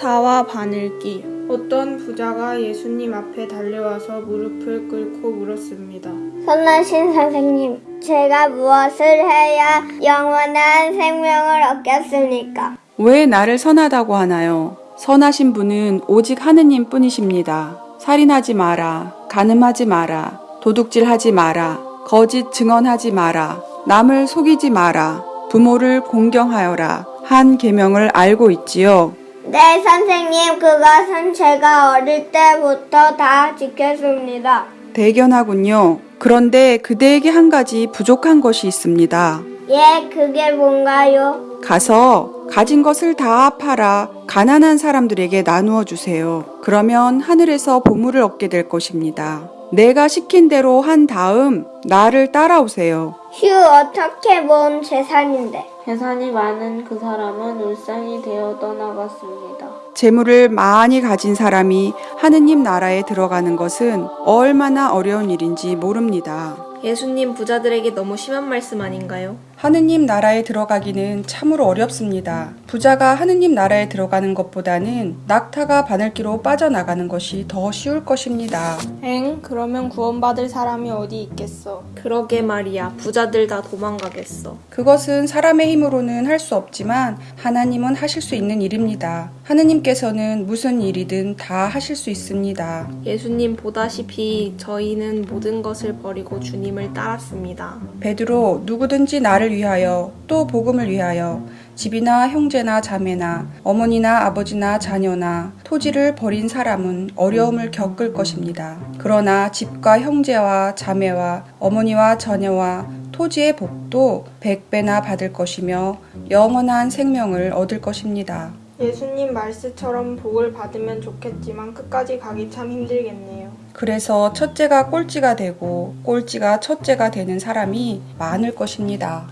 낙타와 바늘기 어떤 부자가 예수님 앞에 달려와서 무릎을 꿇고 물었습니다. 선하신 선생님, 제가 무엇을 해야 영원한 생명을 얻겠습니까? 왜 나를 선하다고 하나요? 선하신 분은 오직 하느님 뿐이십니다. 살인하지 마라. 간음하지 마라. 도둑질하지 마라. 거짓 증언하지 마라. 남을 속이지 마라. 부모를 공경하여라. 한 계명을 알고 있지요. 네, 선생님, 그것은 제가 어릴 때부터 다 지켰습니다. 대견하군요. 그런데 그대에게 한 가지 부족한 것이 있습니다. 예, 그게 뭔가요? 가서 가진 것을 다 팔아 가난한 사람들에게 나누어 주세요. 그러면 하늘에서 보물을 얻게 될 것입니다. 내가 시킨 대로 한 다음 나를 따라오세요. 휴, 어떻게 모은 재산인데. 재산이 많은 그 사람은 울상이 되어 떠나갔습니다. 재물을 많이 가진 사람이 하느님 나라에 들어가는 것은 얼마나 어려운 일인지 모릅니다. 예수님 부자들에게 너무 심한 말씀 아닌가요? 하느님 나라에 들어가기는 참으로 어렵습니다. 부자가 하느님 나라에 들어가는 것보다는 낙타가 바늘기로 빠져나가는 것이 더 쉬울 것입니다. 엥? 그러면 구원받을 사람이 어디 있겠어? 그러게 말이야 부자들 다 도망가겠어 그것은 사람의 힘으로는 할 수 없지만 하나님은 하실 수 있는 일입니다. 하느님께서는 무슨 일이든 다 하실 수 있습니다. 예수님 보다시피 저희는 모든 것을 버리고 주님을 따랐습니다 베드로 누구든지 나를 위하여 또 복음을 위하여 집이나 형제나 자매나 어머니나 아버지나 자녀나 토지를 버린 사람은 어려움을 겪을 것입니다. 그러나 집과 형제와 자매와 어머니와 자녀와 토지의 복도 백배나 받을 것이며 영원한 생명을 얻을 것입니다. 예수님 말씀처럼 복을 받으면 좋겠지만 끝까지 가기 참 힘들겠네요. 그래서 첫째가 꼴찌가 되고 꼴찌가 첫째가 되는 사람이 많을 것입니다.